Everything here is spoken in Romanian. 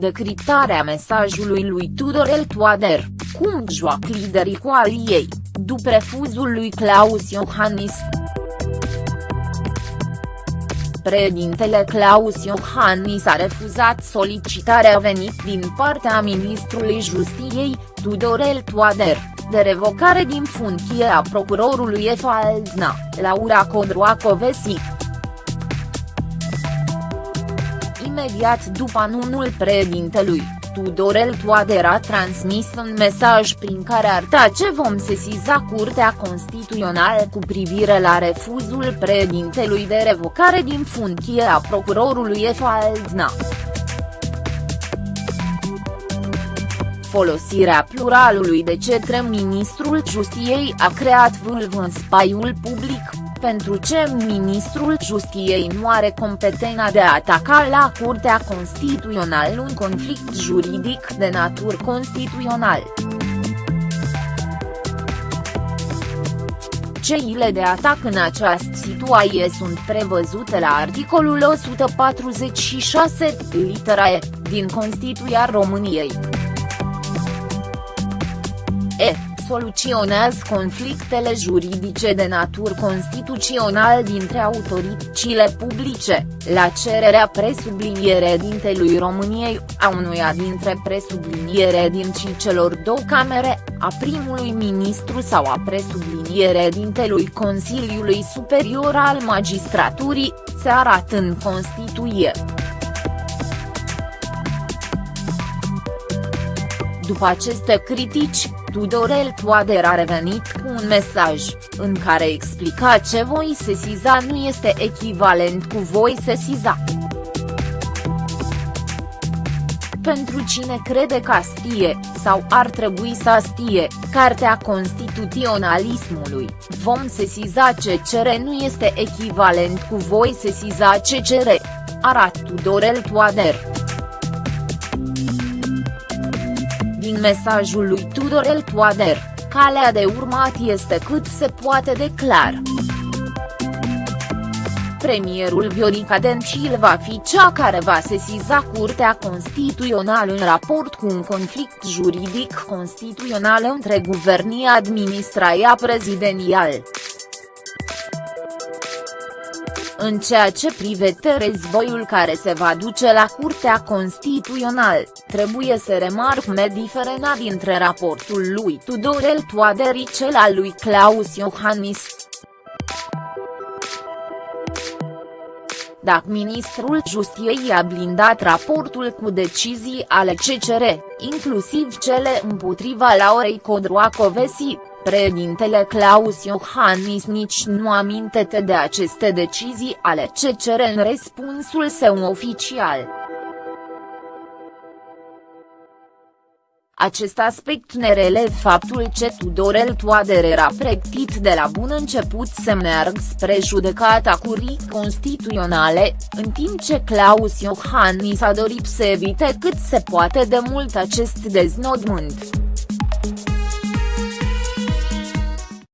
Decriptarea mesajului lui Tudorel Toader, cum joacă liderii coaliei, după refuzul lui Claus Iohannis. Președintele Claus Iohannis a refuzat solicitarea venit din partea ministrului Justiției, Tudorel Toader, de revocare din funcție a procurorului Efaldna, Laura Codroacovesi. Imediat după anunul președintelui, Tudorel Toader a transmis un mesaj prin care arăta ce vom sesiza Curtea Constituțională cu privire la refuzul președintelui de revocare din funcție a procurorului Efaldna. Folosirea pluralului de cetre ministrul Justiției a creat vâlvă în spaiul public, pentru ce ministrul Justiției nu are competența de a ataca la Curtea Constituțională un conflict juridic de natură constituțional. Ceile de atac în această situație sunt prevăzute la articolul 146, litera E, din Constituția României. E. Soluționează conflictele juridice de natură constituțional dintre autoritățile publice, la cererea presubliniere dintelui României, a unuia dintre presubliniere din celor două camere, a primului ministru sau a presubliniere dintelui Consiliului Superior al Magistraturii, se arată în Constituție. După aceste critici, Tudorel Toader a revenit cu un mesaj, în care explica ce voi sesiza nu este echivalent cu voi sesiza. Pentru cine crede că stie, sau ar trebui să stie, Cartea Constituționalismului, vom sesiza CCR nu este echivalent cu voi sesiza CCR. Arat Tudorel Toader. Din mesajul lui Tudorel Toader, calea de urmat este cât se poate de clar. Premierul Viorica Dencil va fi cea care va sesiza Curtea Constituțională în raport cu un conflict juridic constituțional între guvernia administrația prezidențială. În ceea ce privește războiul care se va duce la Curtea Constituțională, trebuie să remarc diferența dintre raportul lui Tudorel Toader și cel al lui Claus Iohannis. Dacă ministrul Justiției a blindat raportul cu decizii ale CCR, inclusiv cele împotriva Laurei Codroacovesi, Președintele Claus Iohannis nici nu amintește de aceste decizii ale CCR în răspunsul său oficial. Acest aspect ne relev faptul ce Tudorel Toader era pregătit de la bun început să meargă spre judecata curii constituționale, în timp ce Claus Iohannis a dorit să evite cât se poate de mult acest deznodământ.